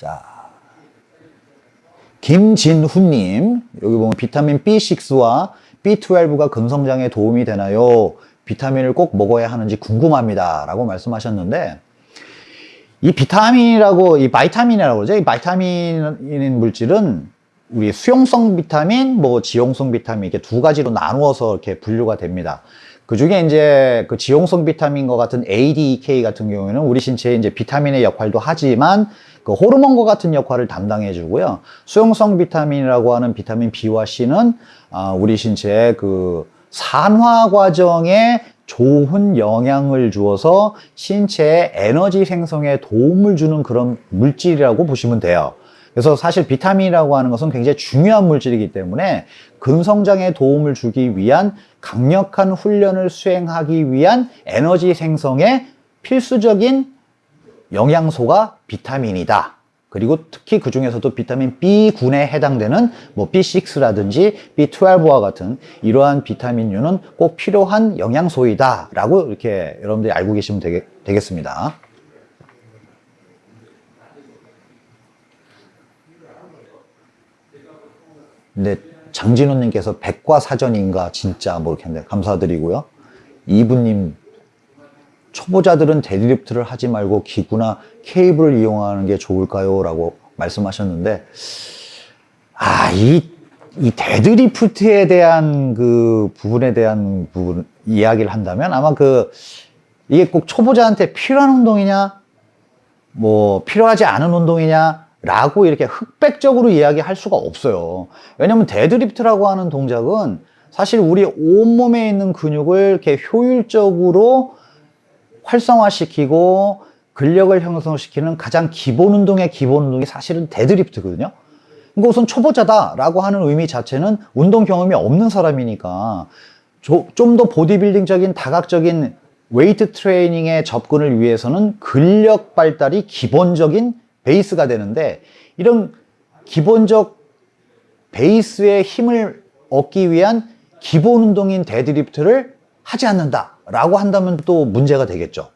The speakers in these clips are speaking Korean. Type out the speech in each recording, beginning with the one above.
자, 김진훈님, 여기 보면 비타민 B6와 B12가 근성장에 도움이 되나요? 비타민을 꼭 먹어야 하는지 궁금합니다. 라고 말씀하셨는데, 이 비타민이라고, 이 vitamin이라고 그러죠. 이 vitamin인 물질은 우리 수용성 비타민, 뭐 지용성 비타민 이렇게 두 가지로 나누어서 이렇게 분류가 됩니다. 그 중에 이제 그 지용성 비타민과 같은 ADK 같은 경우에는 우리 신체에 이제 비타민의 역할도 하지만 그 호르몬과 같은 역할을 담당해 주고요. 수용성 비타민이라고 하는 비타민 B와 C는 아, 우리 신체에 그 산화 과정에 좋은 영향을 주어서 신체의 에너지 생성에 도움을 주는 그런 물질이라고 보시면 돼요. 그래서 사실 비타민이라고 하는 것은 굉장히 중요한 물질이기 때문에 근성장에 도움을 주기 위한 강력한 훈련을 수행하기 위한 에너지 생성에 필수적인 영양소가 비타민이다. 그리고 특히 그 중에서도 비타민 B군에 해당되는 뭐 B6라든지 B12와 같은 이러한 비타민류는 꼭 필요한 영양소이다 라고 이렇게 여러분들이 알고 계시면 되겠, 되겠습니다. 근데 장진호님께서 백과사전인가 진짜 뭐 이렇게 했는데 감사드리고요. 이분님 초보자들은 데드리프트를 하지 말고 기구나 케이블을 이용하는 게 좋을까요? 라고 말씀하셨는데 아, 이, 이 데드리프트에 대한 그 부분에 대한 부분 이야기를 한다면 아마 그 이게 꼭 초보자한테 필요한 운동이냐 뭐 필요하지 않은 운동이냐 라고 이렇게 흑백적으로 이야기할 수가 없어요. 왜냐면 데드리프트라고 하는 동작은 사실 우리 온몸에 있는 근육을 이렇게 효율적으로 활성화시키고 근력을 형성시키는 가장 기본 운동의 기본 운동이 사실은 데드리프트거든요. 그러니까 우선 초보자다 라고 하는 의미 자체는 운동 경험이 없는 사람이니까 좀 더 보디빌딩적인 다각적인 웨이트 트레이닝에 접근을 위해서는 근력 발달이 기본적인 베이스가 되는데 이런 기본적 베이스의 힘을 얻기 위한 기본 운동인 데드리프트를 하지 않는다 라고 한다면 또 문제가 되겠죠.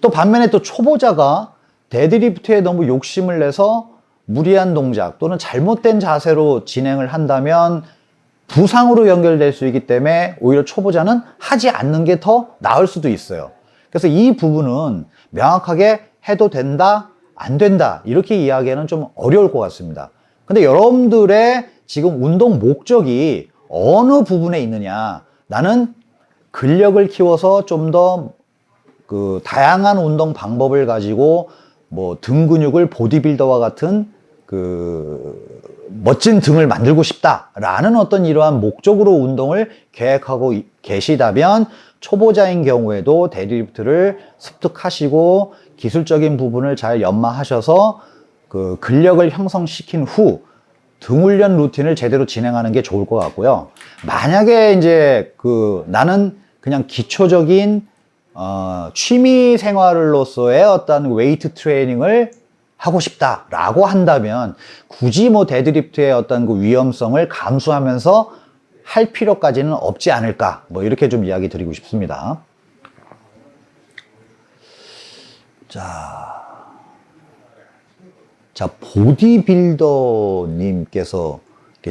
또 반면에 또 초보자가 데드리프트에 너무 욕심을 내서 무리한 동작 또는 잘못된 자세로 진행을 한다면 부상으로 연결될 수 있기 때문에 오히려 초보자는 하지 않는 게 더 나을 수도 있어요. 그래서 이 부분은 명확하게 해도 된다 안 된다. 이렇게 이야기하는 좀 어려울 것 같습니다. 근데 여러분들의 지금 운동 목적이 어느 부분에 있느냐? 나는 근력을 키워서 좀 더 그 다양한 운동 방법을 가지고 뭐 등 근육을 보디빌더와 같은 그 멋진 등을 만들고 싶다라는 어떤 이러한 목적으로 운동을 계획하고 계시다면 초보자인 경우에도 데드리프트를 습득하시고 기술적인 부분을 잘 연마하셔서 그 근력을 형성시킨 후 등훈련 루틴을 제대로 진행하는 게 좋을 것 같고요. 만약에 이제 그 나는 그냥 기초적인 어, 취미 생활로서의 어떤 웨이트 트레이닝을 하고 싶다라고 한다면 굳이 뭐 데드리프트의 어떤 그 위험성을 감수하면서 할 필요까지는 없지 않을까 뭐 이렇게 좀 이야기 드리고 싶습니다. 자, 자 보디빌더님께서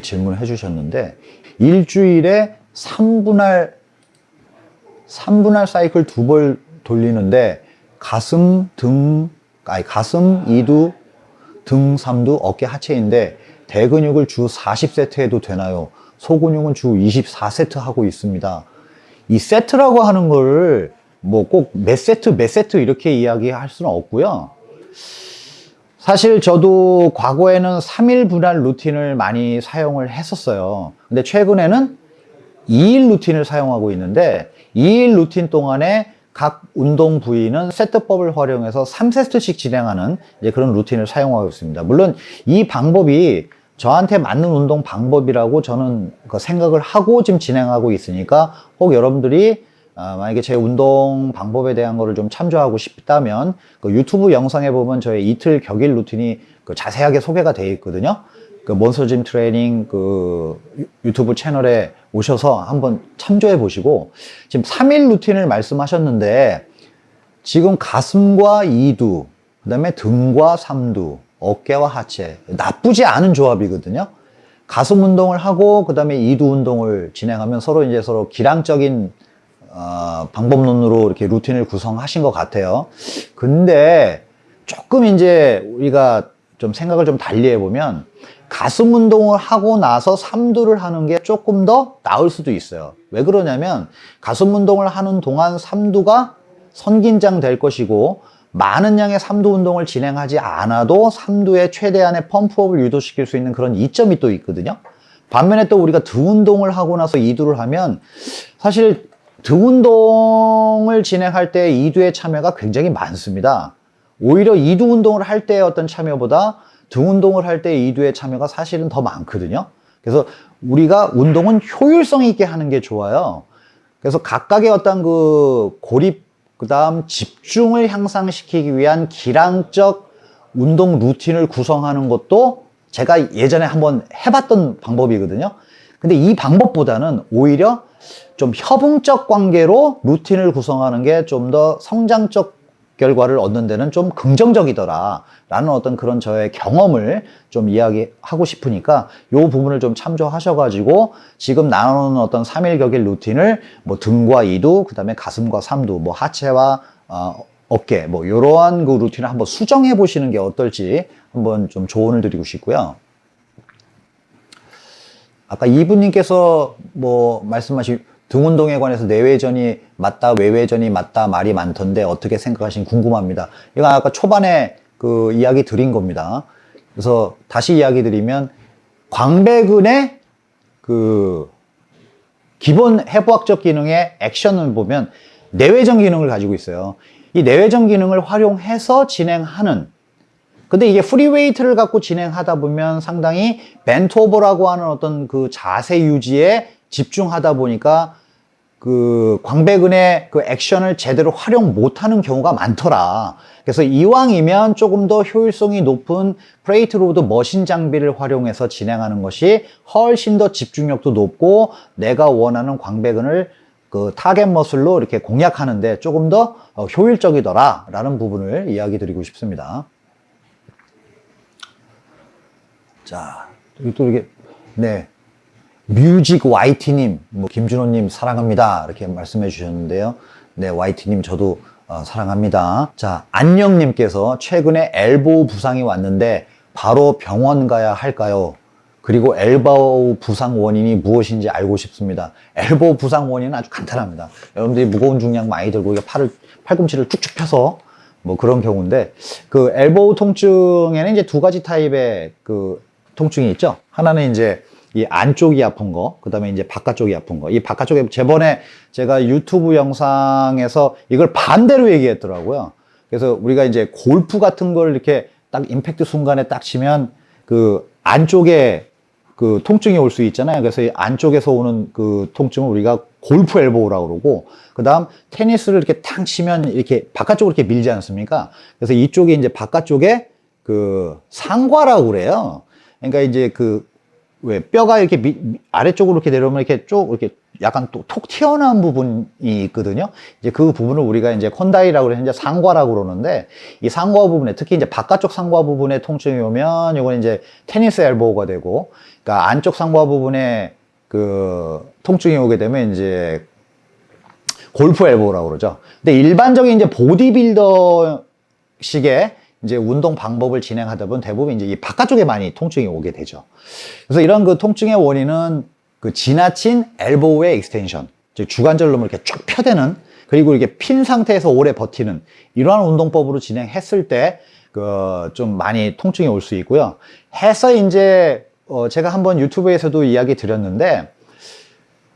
질문을 해주셨는데 일주일에 3분할 3분할 사이클 두 번 돌리는데 가슴, 등, 아니 가슴, 이두, 등, 삼두, 어깨, 하체인데 대근육을 주 40세트 해도 되나요? 소근육은 주 24세트 하고 있습니다. 이 세트라고 하는 걸 뭐 꼭 몇 세트 몇 세트 이렇게 이야기할 수는 없고요. 사실 저도 과거에는 3일 분할 루틴을 많이 사용을 했었어요. 근데 최근에는 2일 루틴을 사용하고 있는데 2일 루틴 동안에 각 운동 부위는 세트법을 활용해서 3세트씩 진행하는 그런 루틴을 사용하고 있습니다. 물론 이 방법이 저한테 맞는 운동 방법이라고 저는 그 생각을 하고 지금 진행하고 있으니까 꼭 여러분들이 어, 만약에 제 운동 방법에 대한 거를 좀 참조하고 싶다면 그 유튜브 영상에 보면 저의 이틀 격일 루틴이 그 자세하게 소개가 되어 있거든요. 그 몬스터짐 트레이닝 그 유튜브 채널에 오셔서 한번 참조해 보시고 지금 3일 루틴을 말씀하셨는데 지금 가슴과 2두 그 다음에 등과 3두 어깨와 하체 나쁘지 않은 조합이거든요. 가슴 운동을 하고 그 다음에 이두 운동을 진행하면 서로 이제 서로 기량적인 어, 방법론으로 이렇게 루틴을 구성하신 것 같아요. 근데 조금 이제 우리가 좀 생각을 좀 달리 해보면 가슴 운동을 하고 나서 삼두를 하는 게 조금 더 나을 수도 있어요. 왜 그러냐면 가슴 운동을 하는 동안 삼두가 선긴장 될 것이고 많은 양의 삼두 운동을 진행하지 않아도 삼두의 최대한의 펌프업을 유도시킬 수 있는 그런 이점이 또 있거든요. 반면에 또 우리가 등 운동을 하고 나서 이두를 하면 사실 등 운동을 진행할 때 이두의 참여가 굉장히 많습니다. 오히려 이두 운동을 할 때의 어떤 참여보다 등 운동을 할 때 이두의 참여가 사실은 더 많거든요. 그래서 우리가 운동은 효율성 있게 하는 게 좋아요. 그래서 각각의 어떤 그 고립, 그 다음 집중을 향상시키기 위한 기량적 운동 루틴을 구성하는 것도 제가 예전에 한번 해봤던 방법이거든요. 근데 이 방법보다는 오히려 좀 협응적 관계로 루틴을 구성하는 게 좀 더 성장적 결과를 얻는 데는 좀 긍정적이더라. 라는 어떤 그런 저의 경험을 좀 이야기하고 싶으니까 이 부분을 좀 참조하셔가지고 지금 나누는 어떤 3일 격일 루틴을 뭐 등과 이두 그 다음에 가슴과 삼두 뭐 하체와 어, 어깨 뭐 이러한 그 루틴을 한번 수정해 보시는 게 어떨지 한번 좀 조언을 드리고 싶고요 아까 이분님께서 뭐 말씀하신 등 운동에 관해서 내외전이 맞다, 외외전이 맞다 말이 많던데 어떻게 생각하시는지 궁금합니다. 이거 아까 초반에 그 이야기 드린 겁니다. 그래서 다시 이야기 드리면 광배근의 그 기본 해부학적 기능의 액션을 보면 내외전 기능을 가지고 있어요. 이 내외전 기능을 활용해서 진행하는 근데 이게 free weight를 갖고 진행하다 보면 상당히 bent over라고 하는 어떤 그 자세 유지에 집중하다 보니까 그 광배근의 그 액션을 제대로 활용 못하는 경우가 많더라. 그래서 이왕이면 조금 더 효율성이 높은 plate load machine 장비를 활용해서 진행하는 것이 훨씬 더 집중력도 높고 내가 원하는 광배근을 그 target muscle로 이렇게 공략하는데 조금 더 어, 효율적이더라 라는 부분을 이야기 드리고 싶습니다. 자, 또 이게, 네. 뮤직 YT님, 뭐 김준호님 사랑합니다. 이렇게 말씀해 주셨는데요. 네, YT님 저도 어, 사랑합니다. 자, 안녕님께서 최근에 엘보우 부상이 왔는데 바로 병원 가야 할까요? 그리고 엘보우 부상 원인이 무엇인지 알고 싶습니다. 엘보우 부상 원인은 아주 간단합니다. 여러분들이 무거운 중량 많이 들고 이게 팔을 팔꿈치를 쭉쭉 펴서 뭐 그런 경우인데 그 엘보우 통증에는 이제 두 가지 타입의 그 통증이 있죠. 하나는 이제 이 안쪽이 아픈 거, 그 다음에 이제 바깥쪽이 아픈 거. 이 바깥쪽에 저번에 제가 유튜브 영상에서 이걸 반대로 얘기했더라고요. 그래서 우리가 이제 골프 같은 걸 이렇게 딱 임팩트 순간에 딱 치면 그 안쪽에 그 통증이 올 수 있잖아요. 그래서 이 안쪽에서 오는 그 통증을 우리가 골프 엘보우라고 그러고, 그 다음 테니스를 이렇게 탕 치면 이렇게 바깥쪽으로 이렇게 밀지 않습니까? 그래서 이쪽에 이제 바깥쪽에 그 상과라고 그래요. 그러니까 이제 그 왜 뼈가 이렇게 미, 아래쪽으로 이렇게 내려오면 이렇게 쭉 이렇게 약간 또 톡 튀어나온 부분이 있거든요. 이제 그 부분을 우리가 이제 콘다이라고 그래서 이제 상과라고 그러는데 이 상과 부분에 특히 이제 바깥쪽 상과 부분에 통증이 오면 이건 이제 테니스 엘보우가 되고 그러니까 안쪽 상과 부분에 그 통증이 오게 되면 이제 golf elbow라고 그러죠. 근데 일반적인 이제 보디빌더 식의 이제 운동 방법을 진행하다 보면 대부분 이제 이 바깥쪽에 많이 통증이 오게 되죠. 그래서 이런 그 통증의 원인은 그 지나친 elbow의 extension, 즉 주관절로 이렇게 쭉 펴대는 그리고 이렇게 핀 상태에서 오래 버티는 이러한 운동법으로 진행했을 때 그 좀 많이 통증이 올 수 있고요. 해서 이제 어 제가 한번 유튜브에서도 이야기 드렸는데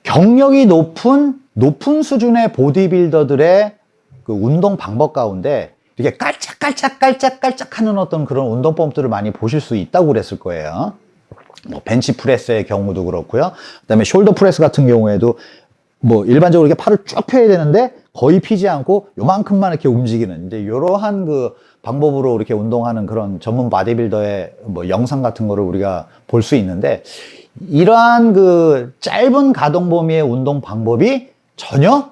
경력이 높은 높은 수준의 보디빌더들의 그 운동 방법 가운데 이렇게 깔짝 깔짝깔짝깔짝 하는 어떤 그런 운동법들을 많이 보실 수 있다고 그랬을 거예요. 뭐 벤치 프레스의 경우도 그렇고요. 그 다음에 shoulder press 같은 경우에도 뭐 일반적으로 이렇게 팔을 쭉 펴야 되는데 거의 피지 않고 요만큼만 이렇게 움직이는 이제 이러한 그 방법으로 이렇게 운동하는 그런 전문 바디빌더의 뭐 영상 같은 거를 우리가 볼 수 있는데 이러한 그 짧은 가동 범위의 운동 방법이 전혀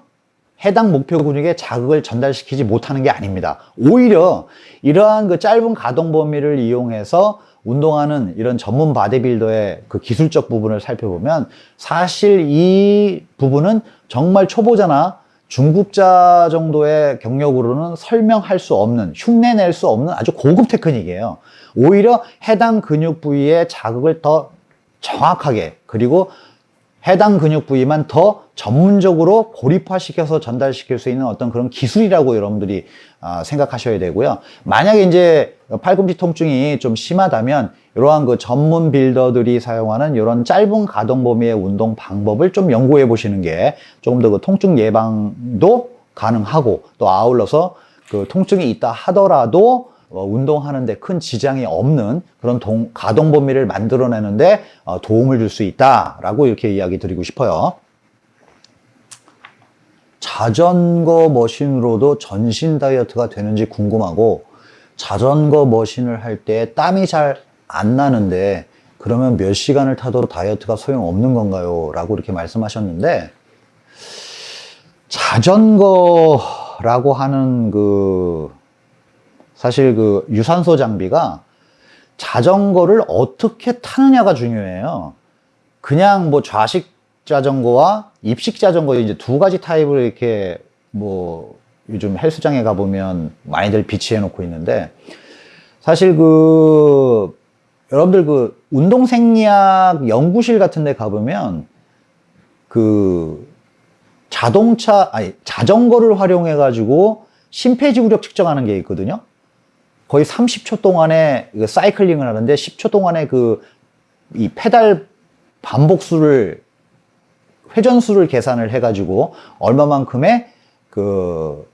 해당 목표 근육에 자극을 전달시키지 못하는 게 아닙니다. 오히려 이러한 그 짧은 가동 범위를 이용해서 운동하는 이런 전문 바디빌더의 그 기술적 부분을 살펴보면 사실 이 부분은 정말 초보자나 중국자 정도의 경력으로는 설명할 수 없는 흉내낼 수 없는 아주 고급 테크닉이에요. 오히려 해당 근육 부위에 자극을 더 정확하게 그리고 해당 근육 부위만 더 전문적으로 고립화시켜서 전달시킬 수 있는 어떤 그런 기술이라고 여러분들이 아, 생각하셔야 되고요. 만약에 이제 팔꿈치 통증이 좀 심하다면 이러한 그 전문 빌더들이 사용하는 이런 짧은 가동 범위의 운동 방법을 좀 연구해 보시는 게 조금 더 그 통증 예방도 가능하고 또 아울러서 그 통증이 있다 하더라도 어, 운동하는데 큰 지장이 없는 그런 동- 가동 범위를 만들어내는데 어, 도움을 줄 수 있다라고 이렇게 이야기 드리고 싶어요. 자전거 머신으로도 전신 다이어트가 되는지 궁금하고 자전거 머신을 할 때 땀이 잘 안 나는데 그러면 몇 시간을 타도 다이어트가 소용없는 건가요? 라고 이렇게 말씀하셨는데 자전거라고 하는 그 사실 그 유산소 장비가 자전거를 어떻게 타느냐가 중요해요. 그냥 뭐 좌식 자전거와 입식 자전거 이제 두 가지 타입을 이렇게 뭐 요즘 헬스장에 가보면 많이들 비치해 놓고 있는데 사실 그 여러분들 그 운동생리학 연구실 같은 데 가보면 그 자동차 아니 자전거를 활용해 가지고 심폐지구력 측정하는 게 있거든요. 거의 30초 동안에 그 사이클링을 하는데 10초 동안에 그 이 페달 반복수를 회전수를 계산을 해가지고 얼마만큼의 그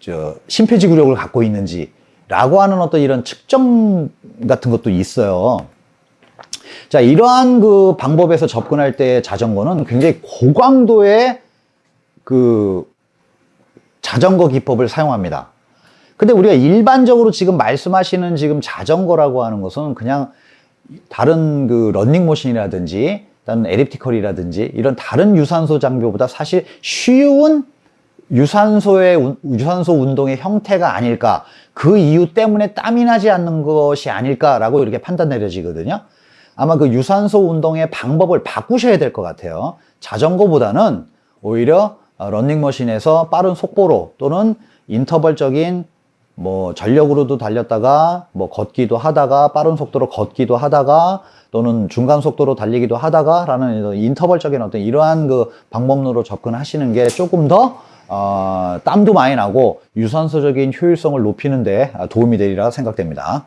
저 심폐지구력을 갖고 있는지 라고 하는 어떤 이런 측정 같은 것도 있어요. 자 이러한 그 방법에서 접근할 때 자전거는 굉장히 고강도의 그 자전거 기법을 사용합니다. 근데 우리가 일반적으로 지금 말씀하시는 지금 자전거라고 하는 것은 그냥 다른 그 런닝머신이라든지 다른 엘립티컬이라든지 이런 다른 유산소 장비보다 사실 쉬운 유산소의 운- 유산소 운동의 형태가 아닐까 그 이유 때문에 땀이 나지 않는 것이 아닐까라고 이렇게 판단 내려지거든요. 아마 그 유산소 운동의 방법을 바꾸셔야 될 것 같아요. 자전거보다는 오히려 어, 런닝머신에서 빠른 속보로 또는 인터벌적인 뭐 전력으로도 달렸다가 뭐 걷기도 하다가 빠른 속도로 걷기도 하다가 또는 중간 속도로 달리기도 하다가 라는 이런 인터벌적인 어떤 이러한 그 방법론으로 접근하시는 게 조금 더 어, 땀도 많이 나고 유산소적인 효율성을 높이는 데 도움이 되리라 생각됩니다.